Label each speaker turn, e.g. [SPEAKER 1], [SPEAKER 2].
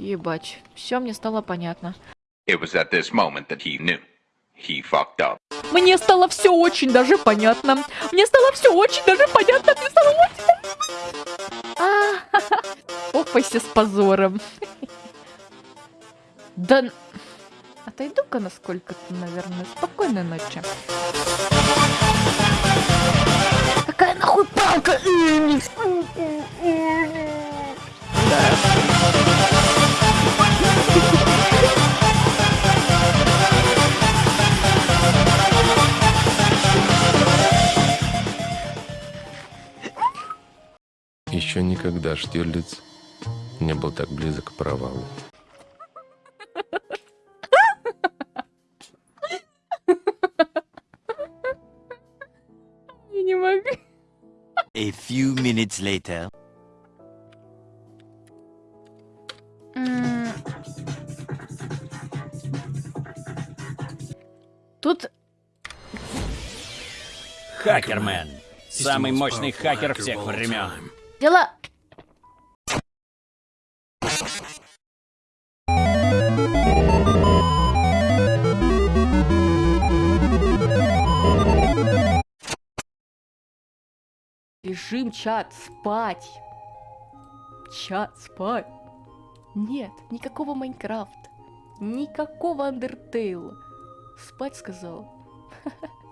[SPEAKER 1] Ебать, все мне стало понятно. Мне стало все очень даже понятно. Мне стало все очень даже понятно. Мне стало очень... А, Опайся с позором. Да... Отойду-ка на сколько-то, наверное. Спокойной ночи. Какая нахуй палка?
[SPEAKER 2] Еще никогда Штирлиц не был так близок к провалу.
[SPEAKER 1] Я не могу.
[SPEAKER 3] A few minutes later.
[SPEAKER 1] Тут
[SPEAKER 4] Хакермен. Самый мощный хакер всех времен.
[SPEAKER 1] Дела... Режим чат спать. Чат спать. Нет, никакого Майнкрафта. Никакого Андертейла. Спать сказал.